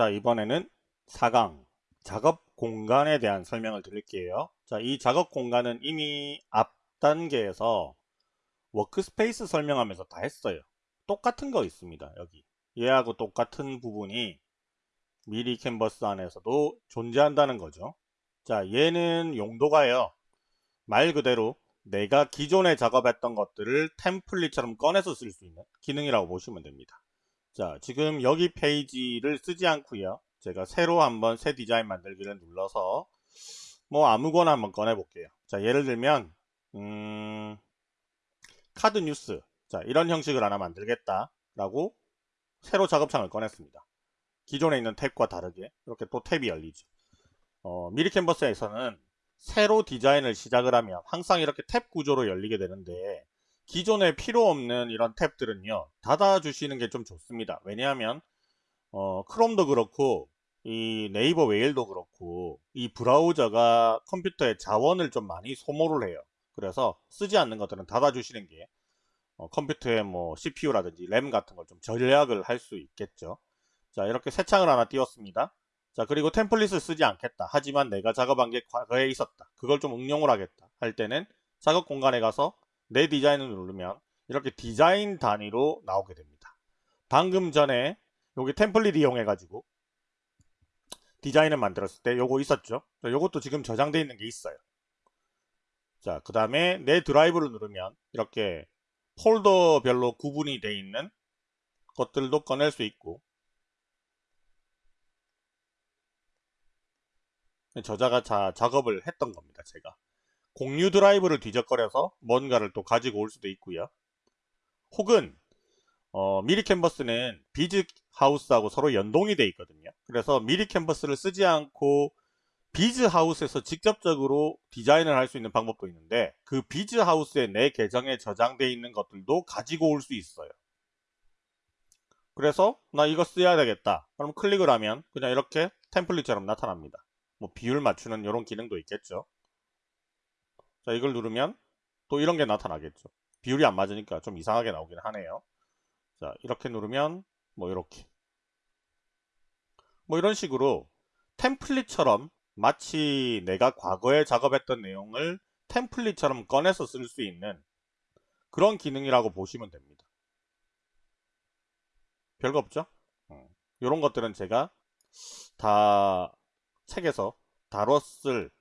자 이번에는 4강 작업 공간에 대한 설명을 드릴게요. 자 이 작업 공간은 이미 앞 단계에서 workspace 설명하면서 다 했어요. 똑같은 거 있습니다. 여기 얘하고 똑같은 부분이 미리 캔버스 안에서도 존재한다는 거죠. 자 얘는 용도가요. 말 그대로 내가 기존에 작업했던 것들을 템플릿처럼 꺼내서 쓸 수 있는 기능이라고 보시면 됩니다. 자 지금 여기 페이지를 쓰지 않고요. 제가 새로 한번 새 디자인 만들기를 눌러서 뭐 아무거나 한번 꺼내 볼게요. 자 예를 들면 음, 카드 뉴스. 자 이런 형식을 하나 만들겠다 라고 새로 작업창을 꺼냈습니다. 기존에 있는 탭과 다르게 이렇게 또 탭이 열리죠. 어, 미리 캔버스에서는 새로 디자인을 시작을 하면 항상 이렇게 탭 구조로 열리게 되는데 기존에 필요 없는 이런 탭들은요 닫아주시는 게 좀 좋습니다. 왜냐하면 어, 크롬도 그렇고 이 네이버 웨일도 그렇고 이 브라우저가 컴퓨터의 자원을 좀 많이 소모를 해요. 그래서 쓰지 않는 것들은 닫아주시는 게 어, 컴퓨터의 뭐 CPU라든지 램 같은 걸좀 전략을 할 수 있겠죠. 자 이렇게 새 창을 하나 띄웠습니다. 자 그리고 템플릿을 쓰지 않겠다. 하지만 내가 작업한 게 과거에 있었다. 그걸 좀 응용을 하겠다. 할 때는 작업 공간에 가서 내 디자인을 누르면 이렇게 디자인 단위로 나오게 됩니다. 방금 전에 여기 템플릿 이용해 가지고 디자인을 만들었을 때 요거 있었죠. 요것도 지금 저장되어 있는 게 있어요. 자, 그 다음에 내 드라이브를 누르면 이렇게 폴더별로 구분이 되어 있는 것들도 꺼낼 수 있고 제가 자, 작업을 했던 겁니다. 제가. 공유 드라이브를 뒤적거려서 뭔가를 또 가지고 올 수도 있고요. 혹은 어, 미리 캔버스는 비즈 하우스하고 서로 연동이 되어 있거든요. 그래서 미리 캔버스를 쓰지 않고 비즈 하우스에서 직접적으로 디자인을 할 수 있는 방법도 있는데 그 비즈 하우스에 내 계정에 저장되어 있는 것들도 가지고 올 수 있어요. 그래서 나 이거 써야 되겠다. 그럼 클릭을 하면 그냥 이렇게 템플릿처럼 나타납니다. 뭐 비율 맞추는 이런 기능도 있겠죠. 자 이걸 누르면 또 이런 게 나타나겠죠. 비율이 안 맞으니까 좀 이상하게 나오긴 하네요. 자 이렇게 누르면 뭐 이렇게. 뭐 이런 식으로 템플릿처럼 마치 내가 과거에 작업했던 내용을 템플릿처럼 꺼내서 쓸 수 있는 그런 기능이라고 보시면 됩니다. 별거 없죠? 이런 음, 것들은 제가 다 책에서 다뤘을 음,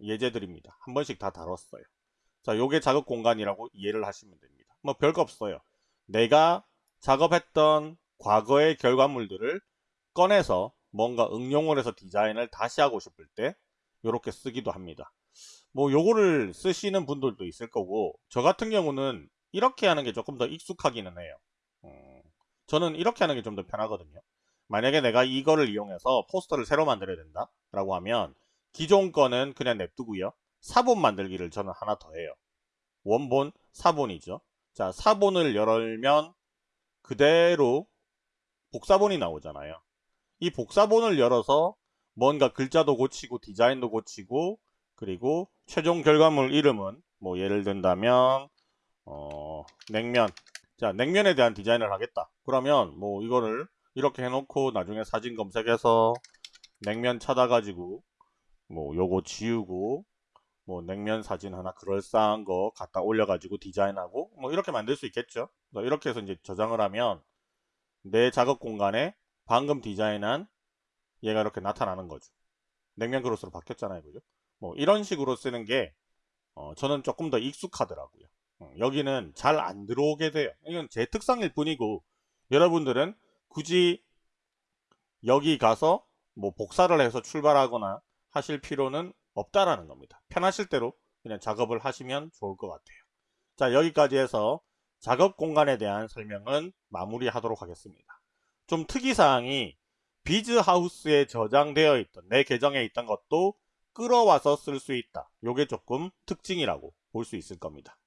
예제들입니다. 한 번씩 다 다뤘어요. 자, 요게 작업 공간이라고 이해를 하시면 됩니다. 뭐 별거 없어요. 내가 작업했던 과거의 결과물들을 꺼내서 뭔가 응용을 해서 디자인을 다시 하고 싶을 때 이렇게 쓰기도 합니다. 뭐 요거를 쓰시는 분들도 있을 거고 저 같은 경우는 이렇게 하는 게 조금 더 익숙하기는 해요. 음, 저는 이렇게 하는 게 좀 더 편하거든요. 만약에 내가 이거를 이용해서 포스터를 새로 만들어야 된다 라고 하면 기존 거는 그냥 냅두고요. 사본 만들기를 저는 하나 더 해요. 원본, 사본이죠. 자, 사본을 열면 그대로 복사본이 나오잖아요. 이 복사본을 열어서 뭔가 글자도 고치고 디자인도 고치고 그리고 최종 결과물 이름은 뭐 예를 든다면 어, 냉면 자 냉면에 대한 디자인을 하겠다 그러면 뭐 이거를 이렇게 해놓고 나중에 사진 검색해서 냉면 찾아가지고 뭐 요거 지우고 뭐 냉면 사진 하나 그럴싸한 거 갖다 올려가지고 디자인하고 뭐 이렇게 만들 수 있겠죠. 이렇게 해서 이제 저장을 하면 내 작업 공간에 방금 디자인한 얘가 이렇게 나타나는 거죠. 냉면 그릇으로 바뀌었잖아요 그죠? 뭐 이런 식으로 쓰는 게 어, 저는 조금 더 익숙하더라고요. 어, 여기는 잘 안 들어오게 돼요. 이건 제 특성일 뿐이고 여러분들은 굳이 여기 가서 뭐 복사를 해서 출발하거나 하실 필요는 없다라는 겁니다. 편하실 대로 그냥 작업을 하시면 좋을 것 같아요. 자 여기까지 해서 작업 공간에 대한 설명은 마무리하도록 하겠습니다. 좀 특이사항이 비즈하우스에 저장되어 있던 내 계정에 있던 것도 끌어와서 쓸 수 있다. 요게 조금 특징이라고 볼 수 있을 겁니다.